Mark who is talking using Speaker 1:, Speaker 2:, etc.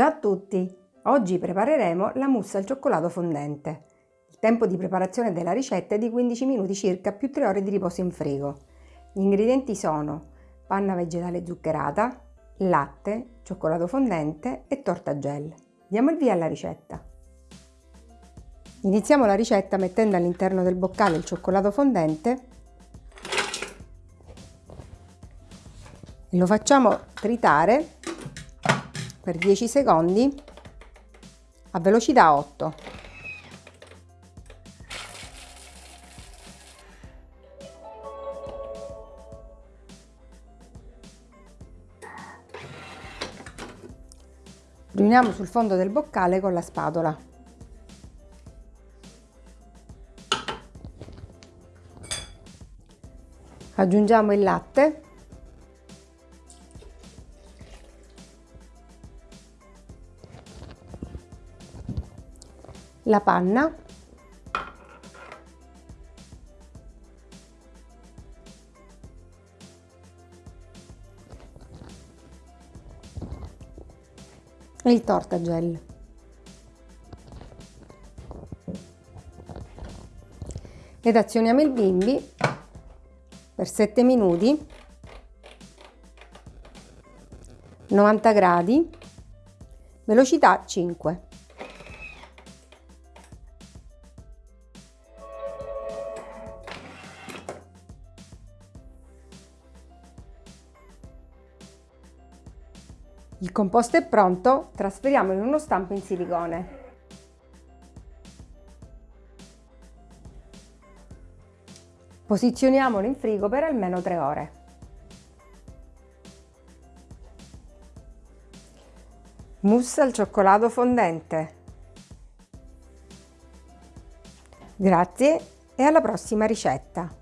Speaker 1: Ciao a tutti! Oggi prepareremo la mousse al cioccolato fondente. Il tempo di preparazione della ricetta è di 15 minuti circa più 3 ore di riposo in frigo. Gli ingredienti sono panna vegetale zuccherata, latte, cioccolato fondente e torta gel. Diamo il via alla ricetta. Iniziamo la ricetta mettendo all'interno del boccale il cioccolato fondente e lo facciamo tritare per 10 secondi a velocità 8. Riuniamo sul fondo del boccale con la spatola. Aggiungiamo il latte la panna e il tortagel. Ed azioniamo il bimbi per 7 minuti, 90 gradi, velocità 5. Il composto è pronto, trasferiamolo in uno stampo in silicone. Posizioniamolo in frigo per almeno 3 ore. Mousse al cioccolato fondente. Grazie e alla prossima ricetta!